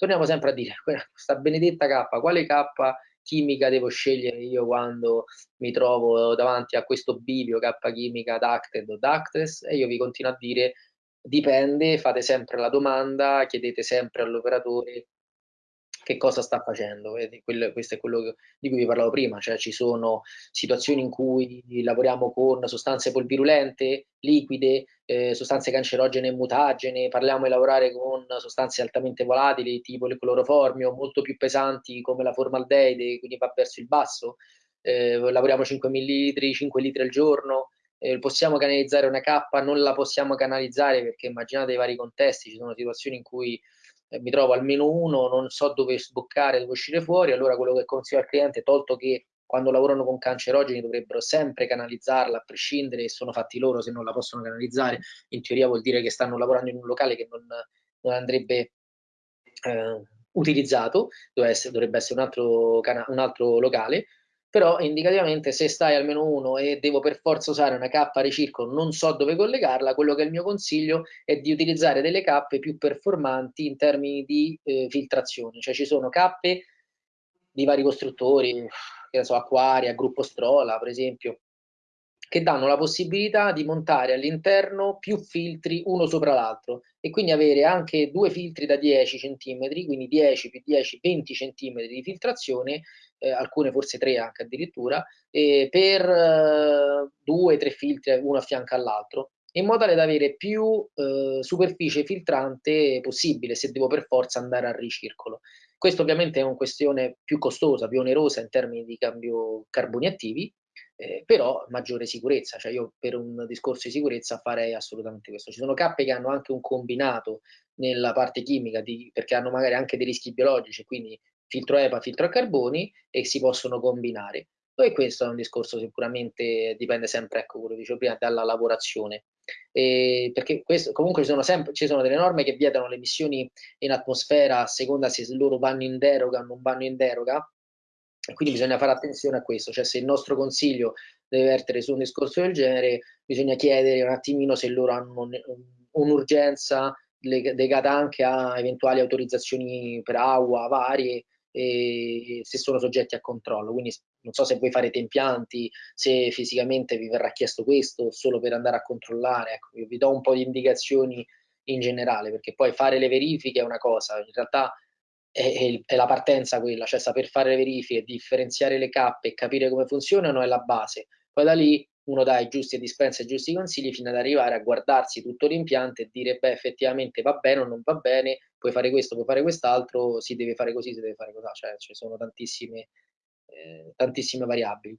torniamo sempre a dire, questa benedetta K, quale K chimica devo scegliere io quando mi trovo davanti a questo bivio K chimica ducted o ductless? E io vi continuo a dire, dipende, fate sempre la domanda, chiedete sempre all'operatore che cosa sta facendo. Quello, questo è quello di cui vi parlavo prima, cioè ci sono situazioni in cui lavoriamo con sostanze polvirulente, liquide, eh, sostanze cancerogene e mutagene, parliamo di lavorare con sostanze altamente volatili tipo il cloroformio, molto più pesanti come la formaldeide, quindi va verso il basso, eh, lavoriamo 5 ml, 5 litri al giorno, eh, possiamo canalizzare una K, non la possiamo canalizzare perché immaginate i vari contesti, ci sono situazioni in cui eh, mi trovo almeno uno, non so dove sboccare, dove uscire fuori, allora quello che consiglio al cliente, tolto che quando lavorano con cancerogeni dovrebbero sempre canalizzarla a prescindere e sono fatti loro se non la possono canalizzare, in teoria vuol dire che stanno lavorando in un locale che non, non andrebbe eh, utilizzato, dovrebbe essere, dovrebbe essere un altro, un altro locale, però indicativamente se stai almeno uno e devo per forza usare una K ricircolo, non so dove collegarla, quello che è il mio consiglio è di utilizzare delle cappe più performanti in termini di eh, filtrazione, cioè ci sono cappe di vari costruttori, che ne so, Aquaria, Gruppo Strola per esempio, che danno la possibilità di montare all'interno più filtri uno sopra l'altro e quindi avere anche due filtri da 10 cm, quindi 10 più 10, 20 cm di filtrazione eh, alcune forse tre anche addirittura, eh, per eh, due, tre filtri uno a fianco all'altro, in modo tale da avere più eh, superficie filtrante possibile se devo per forza andare al ricircolo. Questo ovviamente è una questione più costosa, più onerosa in termini di cambio carboni attivi, eh, però maggiore sicurezza, cioè io per un discorso di sicurezza farei assolutamente questo. Ci sono cappe che hanno anche un combinato nella parte chimica di, perché hanno magari anche dei rischi biologici, quindi filtro EPA, filtro a carboni e si possono combinare. E questo è un discorso sicuramente dipende sempre, ecco, quello dicevo prima, dalla lavorazione. E perché questo, comunque ci sono, sempre, ci sono delle norme che vietano le emissioni in atmosfera a seconda se loro vanno in deroga o non vanno in deroga, quindi bisogna fare attenzione a questo, cioè se il nostro consiglio deve vertere su un discorso del genere, bisogna chiedere un attimino se loro hanno un'urgenza legata anche a eventuali autorizzazioni per acqua varie e se sono soggetti a controllo. Quindi non so se voi farete impianti, se fisicamente vi verrà chiesto questo solo per andare a controllare. Ecco, vi do un po' di indicazioni in generale, perché poi fare le verifiche è una cosa, in realtà è, è, la partenza quella, cioè saper fare le verifiche, differenziare le cappe e capire come funzionano è la base. Poi da lì uno dà i giusti e dispensa i giusti consigli fino ad arrivare a guardarsi tutto l'impianto e dire beh effettivamente va bene o non va bene, puoi fare questo, puoi fare quest'altro, si deve fare così, si deve fare così, cioè ci sono tantissime, eh, tantissime variabili.